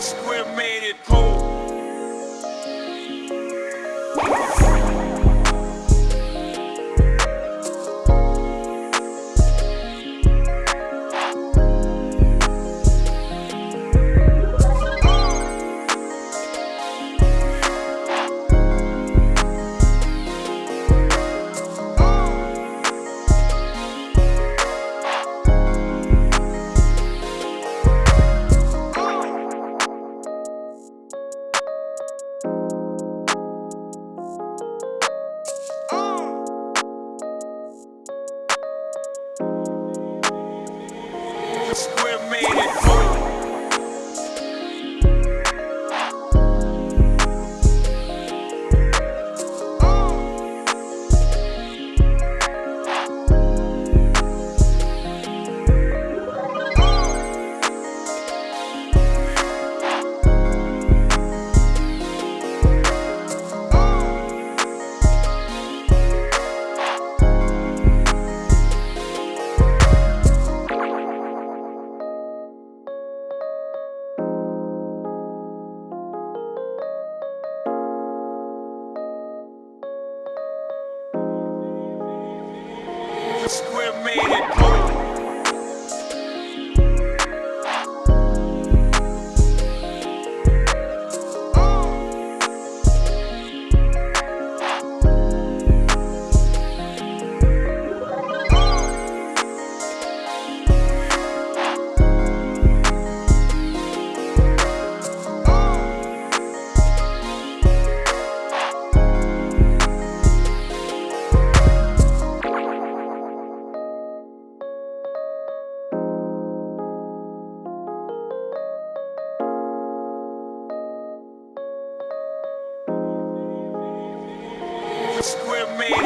Square made it. square made it. It.